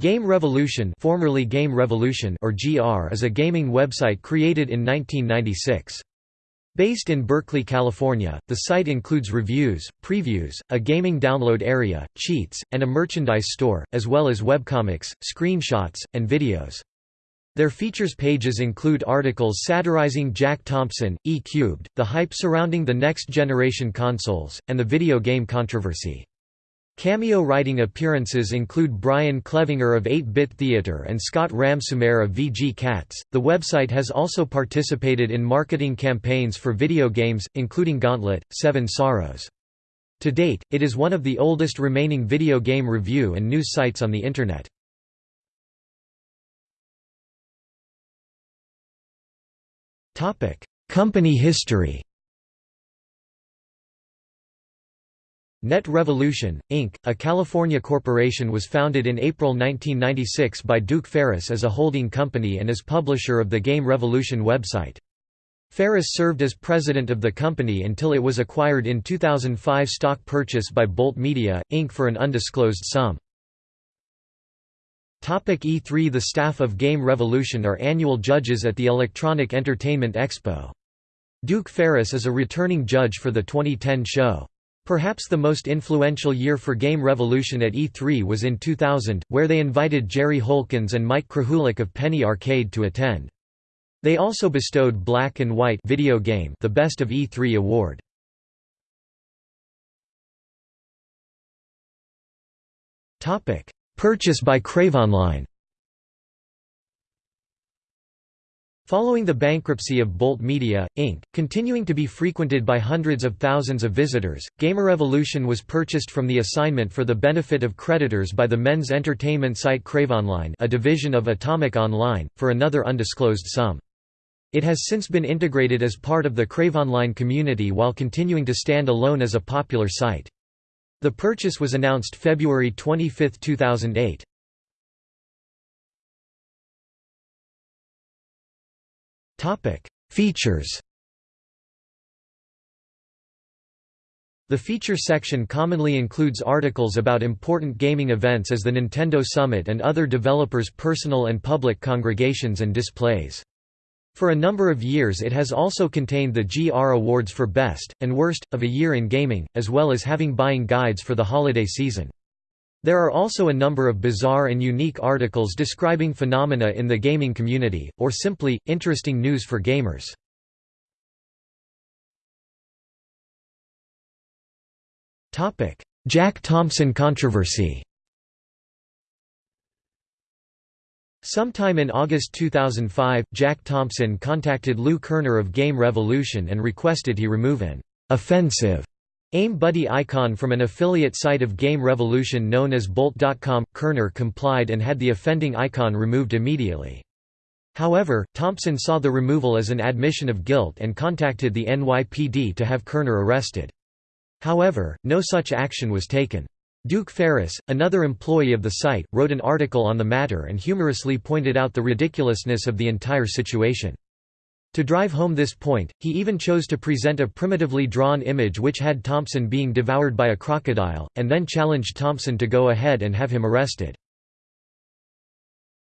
Game Revolution, formerly Game Revolution or GR is a gaming website created in 1996. Based in Berkeley, California, the site includes reviews, previews, a gaming download area, cheats, and a merchandise store, as well as webcomics, screenshots, and videos. Their features pages include articles satirizing Jack Thompson, E-Cubed, the hype surrounding the next-generation consoles, and the video game controversy. Cameo writing appearances include Brian Clevinger of 8-Bit Theater and Scott Ramsoomair of VG Cats. The website has also participated in marketing campaigns for video games, including Gauntlet, Seven Sorrows. To date, it is one of the oldest remaining video game review and news sites on the Internet. Company history Net Revolution, Inc., a California corporation was founded in April 1996 by Duke Ferris as a holding company and as publisher of the Game Revolution website. Ferris served as president of the company until it was acquired in 2005 stock purchase by Bolt Media, Inc. for an undisclosed sum. E3 The staff of Game Revolution are annual judges at the Electronic Entertainment Expo. Duke Ferris is a returning judge for the 2010 show. Perhaps the most influential year for Game Revolution at E3 was in 2000, where they invited Jerry Holkins and Mike Krahulik of Penny Arcade to attend. They also bestowed Black and White video game the Best of E3 award. Purchase by CraveOnline Following the bankruptcy of Bolt Media, Inc., continuing to be frequented by hundreds of thousands of visitors, Gamerevolution was purchased from the assignment for the benefit of creditors by the men's entertainment site CraveOnline a division of Atomic Online, for another undisclosed sum. It has since been integrated as part of the CraveOnline community while continuing to stand alone as a popular site. The purchase was announced February 25, 2008. Topic: Features. The feature section commonly includes articles about important gaming events as the Nintendo Summit and other developers' personal and public congregations and displays. For a number of years it has also contained the GR Awards for Best, and Worst, of a Year in Gaming, as well as having buying guides for the holiday season. There are also a number of bizarre and unique articles describing phenomena in the gaming community, or simply, interesting news for gamers. Jack Thompson controversy Sometime in August 2005, Jack Thompson contacted Lou Kerner of Game Revolution and requested he remove an «offensive» AIM buddy icon from an affiliate site of Game Revolution known as Bolt.com. Kerner complied and had the offending icon removed immediately. However, Thompson saw the removal as an admission of guilt and contacted the NYPD to have Kerner arrested. However, no such action was taken. Duke Ferris, another employee of the site, wrote an article on the matter and humorously pointed out the ridiculousness of the entire situation. To drive home this point, he even chose to present a primitively drawn image which had Thompson being devoured by a crocodile, and then challenged Thompson to go ahead and have him arrested.